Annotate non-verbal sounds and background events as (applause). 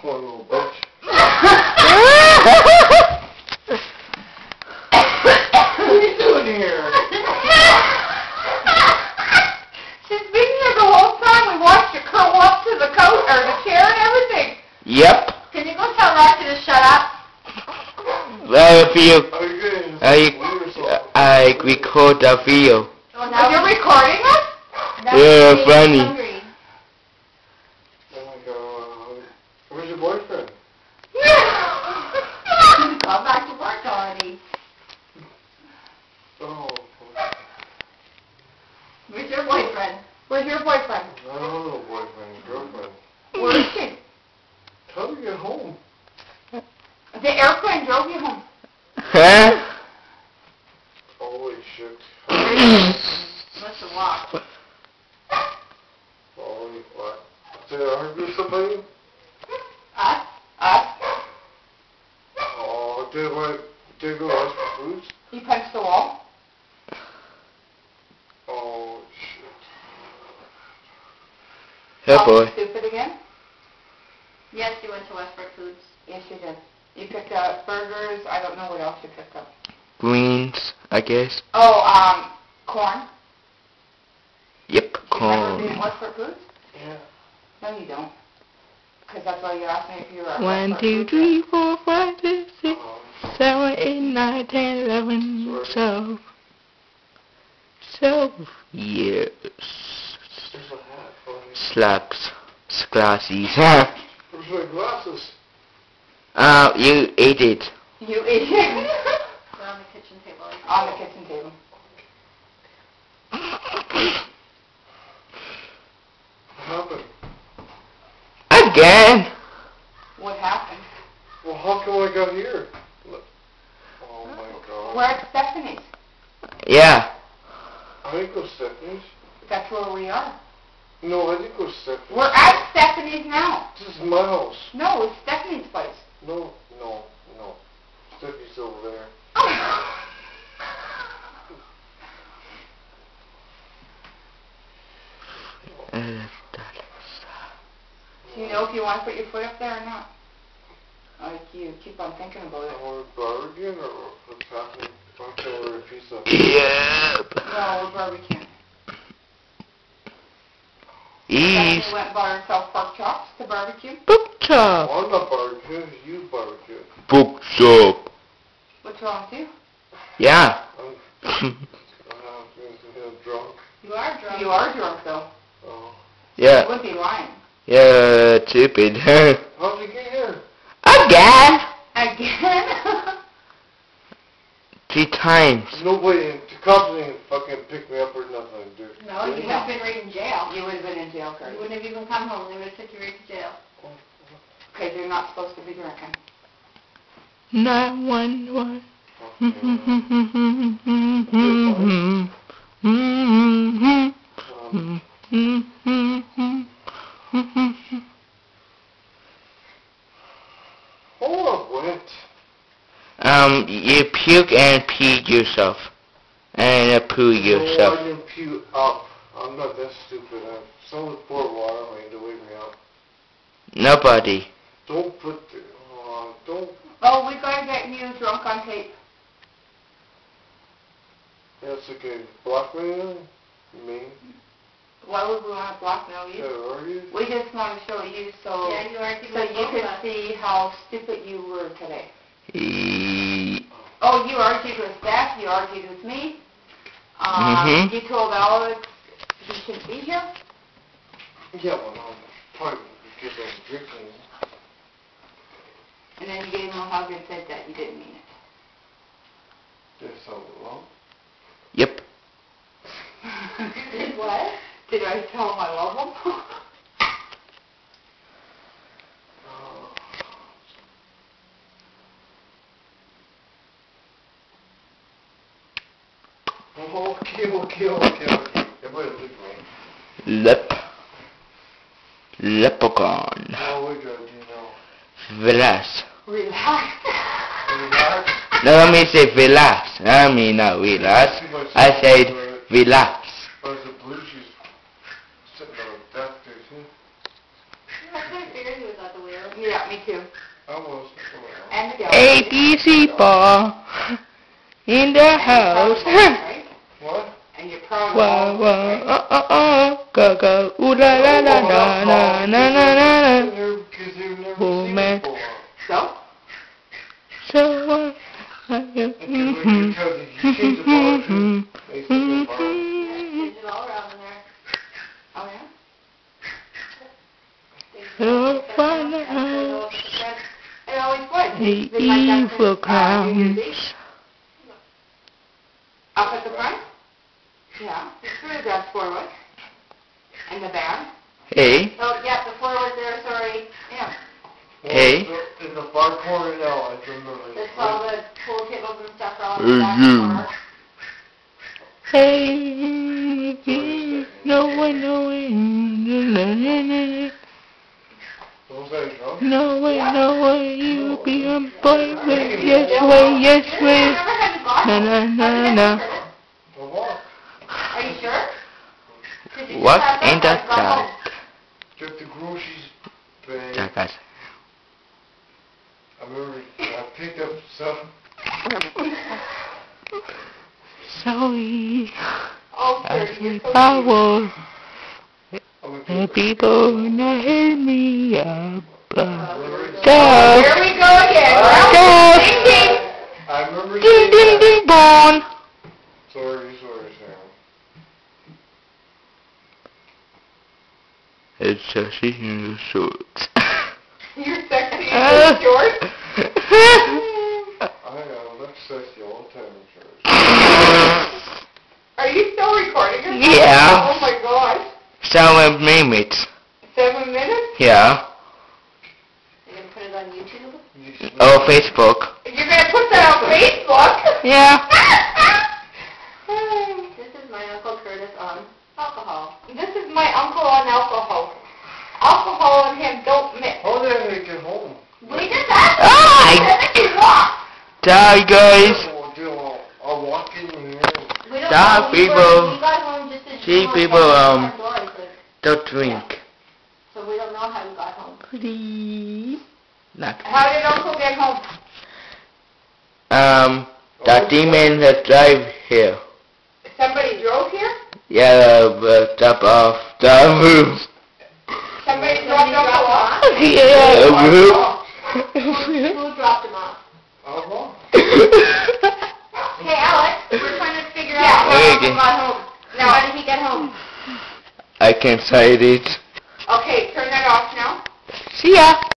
Poor little bitch. What are you doing here? She's been here the whole time. We watched her curl up to the coat or the chair and everything. Yep. Can you go tell Rocky to shut up? Well, if you, Are I, weird or something? I record the video. Oh, you're recording us? Yeah, funny. Oh my god. Where's your boyfriend? Gone (laughs) back to work already. Oh, Where's your boyfriend? Where's your boyfriend? I don't know boyfriend, girlfriend. Where is she? Tell her to get home. The airplane drove you home. Huh? Holy shit. Must have walked. Holy what? Did I argue with somebody? Us? Us? Did what? Did I go ask for food? You punched the wall? Oh, shit. Called boy. you Stupid again? Yes, you went to Westbrook Foods. Yes, you did. You picked up burgers. I don't know what else you picked up. Greens, I guess. Oh, um, corn. Yep, Do you remember being corn. at Westford Foods? Yeah. No, you don't. Because that's why you asked me if you were at One, Westford two, Foods. three, four, five, six, six, seven, eight, nine, ten, eleven, twelve. Twelve years. there's a hat for me. Slugs. Glasses. Where's my glasses? uh, you ate it. You idiot. They're (laughs) on the kitchen table. On the kitchen table. What happened? Again? What happened? Well, how come I got here? Look. Oh my god. We're at Stephanie's. Yeah. I didn't go Stephanie's. That's where we are. No, I didn't go Stephanie's. We're at Stephanie's now. This is my house. No, it's Stephanie's place. No, no, no. Stephanie's over there. Uh, (laughs) Do you know if you want to put your foot up there or not? Like you keep on thinking about it. I ordered bargain or what's happening? I'm going to order a pizza. Yep. No, we're barbecuing. East. Stephanie went and bought herself pork chops to barbecue. Book shop. Oh, I'm not barbecuing. You barbecue. Book shop. What's wrong with you? Yeah. I'm, I'm drunk. You are drunk. You are drunk though. Oh. You Yeah. would be lying. Yeah, stupid. (laughs) How'd you get here? Again? Again? (laughs) Three times. Nobody, the cops didn't fucking pick me up or nothing, dude. No, you would have been right in jail. you would have been in jail, Kurt. You wouldn't have even come home. They would have took you right to jail. Oh. Because you're not supposed to be drinking. Nine one one. (laughs) Hold (laughs) up, what? Um, you puke and pee yourself. And uh, poo No, I yourself. didn't puke up. I'm not that stupid. I'm someone poured water on me to wake me up. Nobody. Don't put the, uh, don't, Oh, we gotta get you drunk on tape. that's okay. Blackmail me? Why would we want to blackmail Yeah, you? are you? We just want to show you so Yeah, you are. so you could see how stupid you were today. E- Oh, you argued with Steph, you argued with me. Um, Mhm. You told Alex he shouldn't be here. Yeah, well, no, probably because I'm drinking. And then you gave him a hug and said that you didn't mean it. Did something wrong? Yep. (laughs) Did what? Did I tell him I love him? (laughs) Oh, okay, okay, okay, okay. Everybody look at me. Lep. Leprechaun. How we gotta do now? Relax. Relax. Relax. No, let me say relax. I mean uh, not relax. I said relax. Where's the blue she's sitting on the desk there too? I figured he was out the way. Yeah, me too. I was. And the ball in the house. (laughs) Right? What? And you're proud of Whoa, all whoa, right? uh, uh, uh, go, go, ooh la la la la na na na na na. Because they've never Oh, seen man. it before. So? So, uh, uh, Because mhm, because if you change the bar, mhm, they still get bar. mhm. Kids all around in there. Oh, yeah? Oh, fun house. It always was. The They might have evil to, uh, New Year's clowns. Eve. Up at the front? Yeah, it's forward. And the band? Hey, Oh, yeah, the floor was there, sorry. Yeah. Well, Hey. the- In the far corner now, I remember. There's all the pool tables and stuff are all Hey, in the back you. corner. hey, no one knowing, no way, no way, you be a boy, way, yes way, yes way, never had to go na na na na. The walk. Are you sure? 'Cause What had in the that, go home. Get the groceries thing. Jackass. I remember I picked up some. Sorry, Oh, I sir, see you're power, I'm gonna people wanna hit me up. uh, cute. Here we go again. Go. Well, ding, ding. I remember ding seeing ding that. ding bong. Sorry, sorry, Sam. It's a season shorts. You're sexy Uh. and you're. I uh, look sexy all the time in. Are you still recording yourself? Yeah. Oh my gosh. Seven minutes. Seven minutes? Yeah. You're gonna put it on YouTube? You Oh, Facebook. You're gonna put that on Facebook? Yeah. (laughs) This is my Uncle Curtis on alcohol. this is my uncle on alcohol. Alcohol and him don't mix. How did I get home? We did that? Ah, Then. Die, guys. I'll do- I'll- I'll walk in here. We Stop, know. We were- people. We got home just as See, people, um, front door, I think. Don't drink. So we don't know how you got home. Please. Not. How did uncle get home? Um, the demon that drive here. Somebody drove here? Yeah, uh, top off (laughs) the roof. Somebody Somebody dropped uncle dropped off? Yeah. Who dropped him off? I'll walk. Hey, Alex, we're trying to figure out how Hey, uncle again. got home. Now, how did he get home? I can't say it. Okay, turn that off now. See ya.